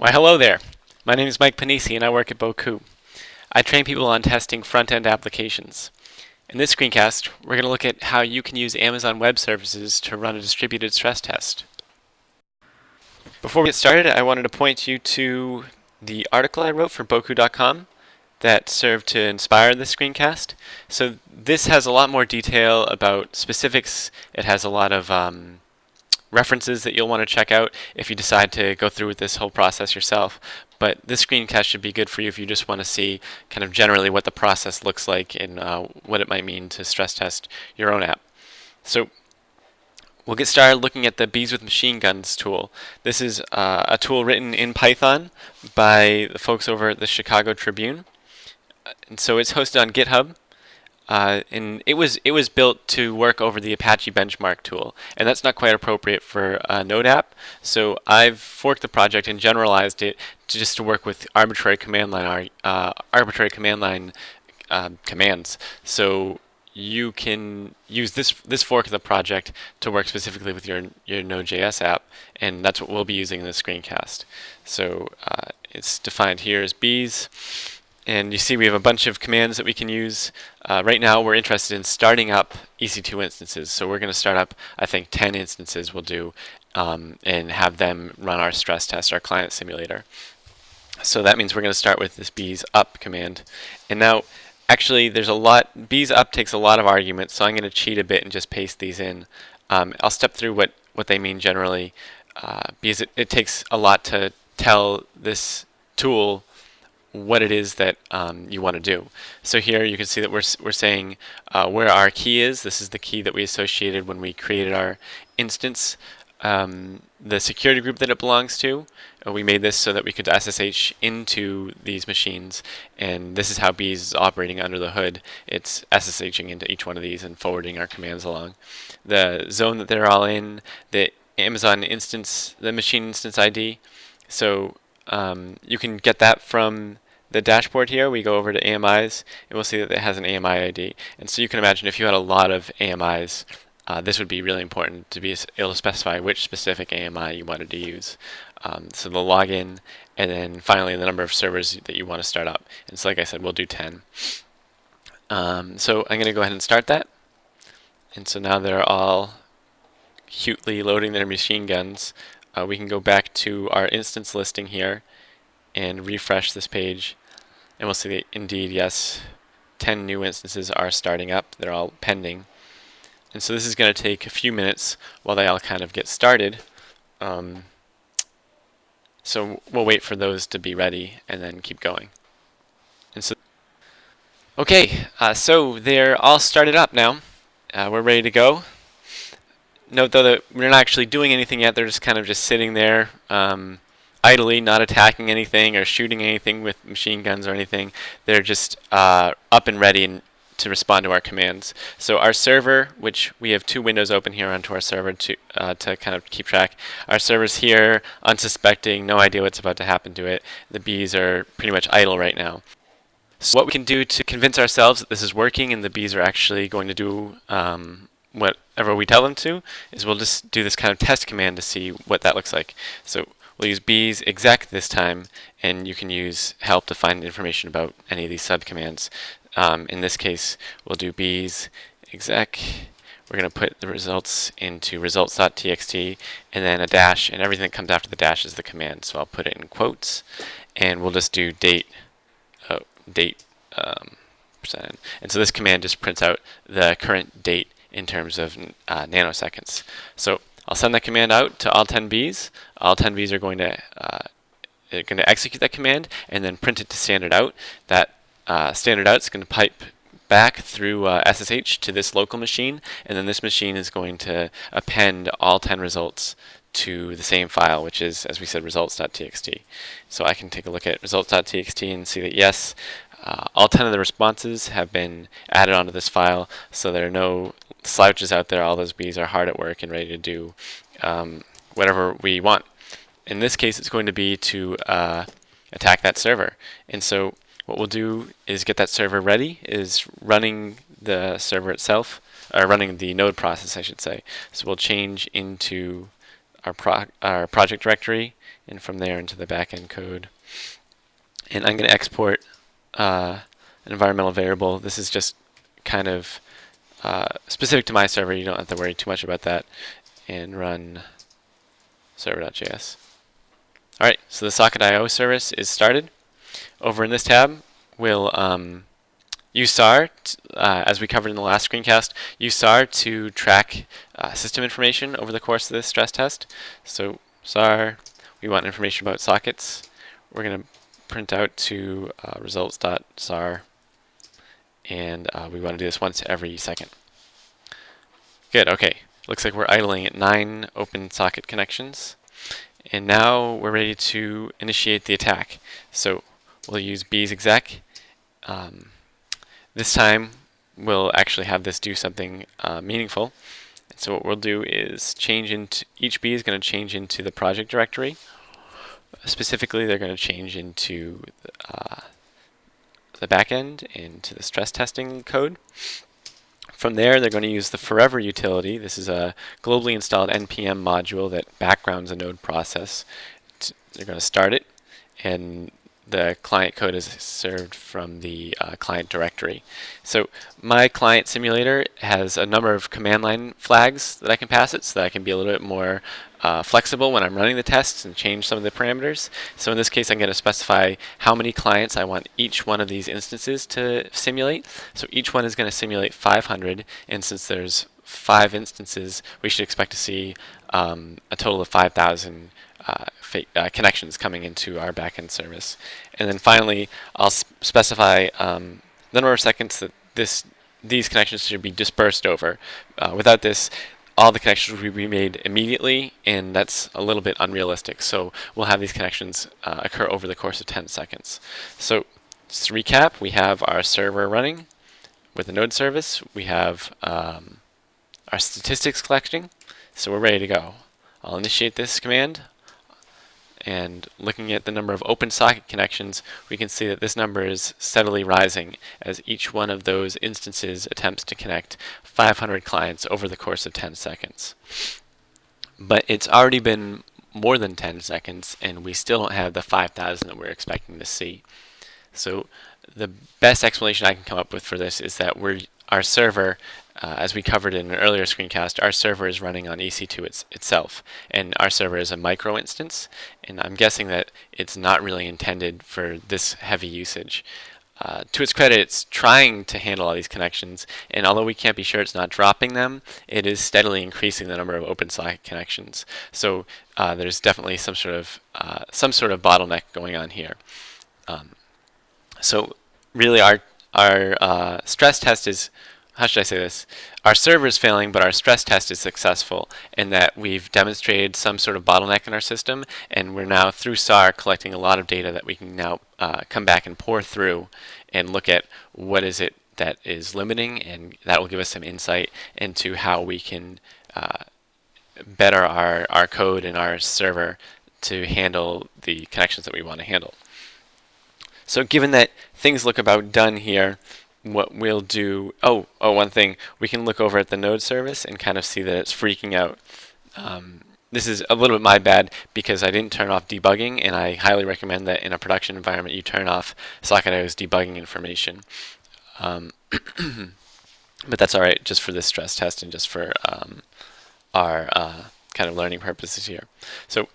Why hello there. My name is Mike Pennisi and I work at Bocoup. I train people on testing front-end applications. In this screencast, we're going to look at how you can use Amazon Web Services to run a distributed stress test. Before we get started, I wanted to point you to the article I wrote for Bocoup.com that served to inspire this screencast. So this has a lot more detail about specifics. It has a lot of um, references that you'll want to check out if you decide to go through with this whole process yourself. But this screencast should be good for you if you just want to see kind of generally what the process looks like and uh, what it might mean to stress test your own app. So we'll get started looking at the Bees with Machine Guns tool. This is uh, a tool written in Python by the folks over at the Chicago Tribune. And so it's hosted on GitHub. Uh, and it was it was built to work over the Apache benchmark tool, and that's not quite appropriate for a Node app. So I've forked the project and generalized it to just to work with arbitrary command line uh, arbitrary command line uh, commands. So you can use this this fork of the project to work specifically with your your Node.js app, and that's what we'll be using in this screencast. So uh, it's defined here as bees. And you see we have a bunch of commands that we can use. Uh, right now we're interested in starting up EC2 instances. So we're going to start up, I think, 10 instances we'll do um, and have them run our stress test, our client simulator. So that means we're going to start with this bees up command. And now, actually, there's a lot, bees up takes a lot of arguments, so I'm going to cheat a bit and just paste these in. Um, I'll step through what, what they mean generally, uh, because it, it takes a lot to tell this tool what it is that um, you want to do. So here you can see that we're, we're saying uh, where our key is. This is the key that we associated when we created our instance. Um, the security group that it belongs to. Uh, we made this so that we could SSH into these machines, and this is how Bees is operating under the hood. It's SSHing into each one of these and forwarding our commands along. The zone that they're all in, the Amazon instance, the machine instance ID. So um, you can get that from the dashboard here. We go over to AMIs, and we'll see that it has an AMI ID. And so you can imagine if you had a lot of AMIs, uh, this would be really important to be able to specify which specific AMI you wanted to use. Um, so the login, and then finally the number of servers that you want to start up. And so like I said, we'll do 10. Um, so I'm going to go ahead and start that. And so now they're all cutely loading their machine guns uh, we can go back to our instance listing here and refresh this page. And we'll see that indeed yes 10 new instances are starting up. They're all pending. And so this is going to take a few minutes while they all kind of get started. Um, so we'll wait for those to be ready and then keep going. And so okay uh, so they're all started up now. Uh, we're ready to go Note though that we're not actually doing anything yet. They're just kind of just sitting there um, idly, not attacking anything or shooting anything with machine guns or anything. They're just uh, up and ready and to respond to our commands. So our server, which we have two windows open here onto our server to uh, to kind of keep track. Our server's here, unsuspecting, no idea what's about to happen to it. The bees are pretty much idle right now. So what we can do to convince ourselves that this is working and the bees are actually going to do um, whatever we tell them to is we'll just do this kind of test command to see what that looks like. So we'll use bees exec this time and you can use help to find information about any of these subcommands. Um, in this case we'll do bees exec we're going to put the results into results.txt and then a dash and everything that comes after the dash is the command so I'll put it in quotes and we'll just do date oh, date um, percent and so this command just prints out the current date in terms of uh, nanoseconds. So I'll send that command out to all 10 bees. All 10 bees are going to uh, are going to execute that command and then print it to standard out. That uh, standard out is going to pipe back through uh, SSH to this local machine, and then this machine is going to append all 10 results to the same file, which is, as we said, results.txt. So I can take a look at results.txt and see that yes, uh, all 10 of the responses have been added onto this file, so there are no slouches out there. All those bees are hard at work and ready to do um, whatever we want. In this case, it's going to be to uh, attack that server. And so what we'll do is get that server ready, is running the server itself, or running the node process, I should say. So we'll change into our, pro our project directory and from there into the backend code. And I'm going to export uh, an environmental variable. This is just kind of uh, specific to my server. You don't have to worry too much about that. And run server.js. Alright, so the socket.io service is started. Over in this tab, we'll um, use SAR, uh, as we covered in the last screencast, use SAR to track uh, system information over the course of this stress test. So SAR, we want information about sockets. We're going to print out to uh, results.sar, and uh, we want to do this once every second. Good, okay. Looks like we're idling at nine open socket connections. And now we're ready to initiate the attack. So we'll use bees exec. Um, this time we'll actually have this do something uh, meaningful. So what we'll do is change into, each bee is going to change into the project directory. Specifically, they're going to change into uh, the backend, into the stress testing code. From there, they're going to use the Forever utility. This is a globally installed NPM module that backgrounds a node process. They're going to start it, and the client code is served from the uh, client directory. So my client simulator has a number of command line flags that I can pass it so that I can be a little bit more uh, flexible when I'm running the tests and change some of the parameters. So in this case I'm going to specify how many clients I want each one of these instances to simulate. So each one is going to simulate 500 and since there's five instances we should expect to see um, a total of 5,000 uh, uh, connections coming into our backend service. And then finally, I'll specify um, the number of seconds that this these connections should be dispersed over. Uh, without this, all the connections will be made immediately, and that's a little bit unrealistic. So we'll have these connections uh, occur over the course of 10 seconds. So just to recap, we have our server running with the node service. We have um, our statistics collecting, so we're ready to go. I'll initiate this command and looking at the number of open socket connections, we can see that this number is steadily rising as each one of those instances attempts to connect 500 clients over the course of 10 seconds. But it's already been more than 10 seconds and we still don't have the 5,000 that we're expecting to see. So the best explanation I can come up with for this is that our server uh, as we covered in an earlier screencast, our server is running on EC2 it's, itself, and our server is a micro instance, and I'm guessing that it's not really intended for this heavy usage. Uh, to its credit, it's trying to handle all these connections, and although we can't be sure it's not dropping them, it is steadily increasing the number of open socket connections. So uh, there's definitely some sort of uh, some sort of bottleneck going on here. Um, so really, our our uh, stress test is how should I say this? Our server is failing, but our stress test is successful in that we've demonstrated some sort of bottleneck in our system, and we're now, through SAR, collecting a lot of data that we can now uh, come back and pour through and look at what is it that is limiting, and that will give us some insight into how we can uh, better our, our code and our server to handle the connections that we want to handle. So given that things look about done here, what we'll do, oh, oh, one thing, we can look over at the node service and kind of see that it's freaking out. Um, this is a little bit my bad because I didn't turn off debugging and I highly recommend that in a production environment you turn off Socket.io's debugging information. Um, but that's alright just for this stress test and just for um, our uh, kind of learning purposes here. So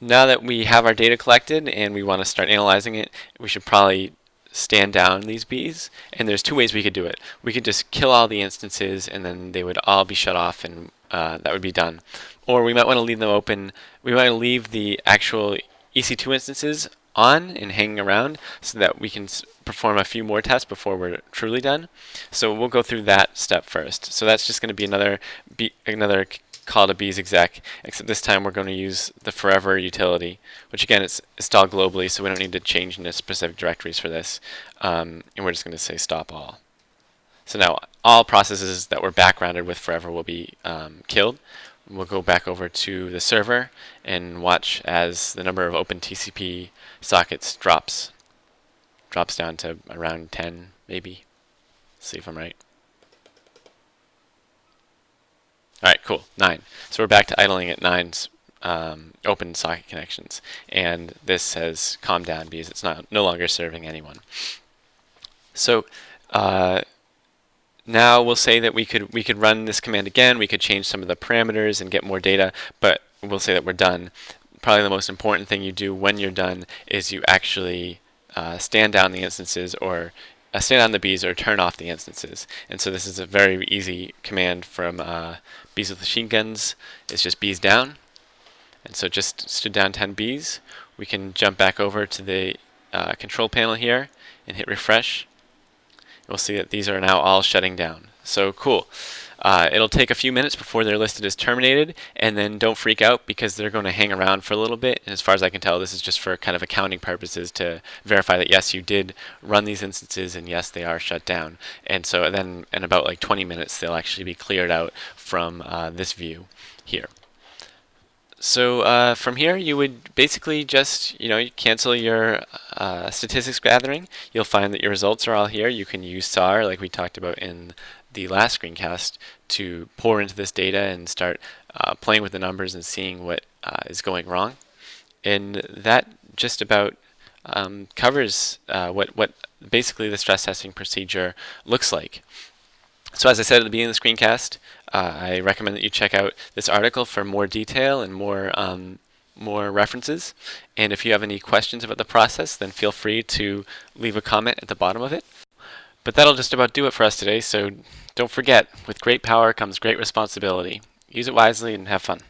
now that we have our data collected and we want to start analyzing it, we should probably stand down these bees and there's two ways we could do it. We could just kill all the instances and then they would all be shut off and uh, that would be done. Or we might want to leave them open we might leave the actual EC2 instances on and hanging around so that we can perform a few more tests before we're truly done. So we'll go through that step first. So that's just going to be another be another call to bees exec, except this time we're going to use the forever utility, which again is installed globally, so we don't need to change into specific directories for this. Um, and we're just going to say stop all. So now all processes that were backgrounded with forever will be um, killed. We'll go back over to the server and watch as the number of open TCP sockets drops. Drops down to around 10, maybe. See if I'm right. All right, cool, nine. So we're back to idling at nine um, open socket connections. And this has calmed down because it's not no longer serving anyone. So uh, now we'll say that we could we could run this command again. We could change some of the parameters and get more data, but we'll say that we're done. Probably the most important thing you do when you're done is you actually uh, stand down the instances or uh, stand on the bees or turn off the instances. And so this is a very easy command from uh, bees with machine guns. is just bees down. And so just stood down 10 bees. We can jump back over to the uh, control panel here and hit refresh. We'll see that these are now all shutting down. So cool. Uh, it'll take a few minutes before they're listed as terminated, and then don't freak out because they're going to hang around for a little bit. And as far as I can tell, this is just for kind of accounting purposes to verify that yes, you did run these instances, and yes, they are shut down. And so then in about like 20 minutes, they'll actually be cleared out from uh, this view here. So uh, from here, you would basically just, you know, cancel your uh, statistics gathering. You'll find that your results are all here. You can use SAR, like we talked about in the last screencast, to pour into this data and start uh, playing with the numbers and seeing what uh, is going wrong. And that just about um, covers uh, what, what basically the stress testing procedure looks like. So as I said at the beginning of the screencast, uh, I recommend that you check out this article for more detail and more um, more references. And if you have any questions about the process, then feel free to leave a comment at the bottom of it. But that'll just about do it for us today, so don't forget, with great power comes great responsibility. Use it wisely and have fun.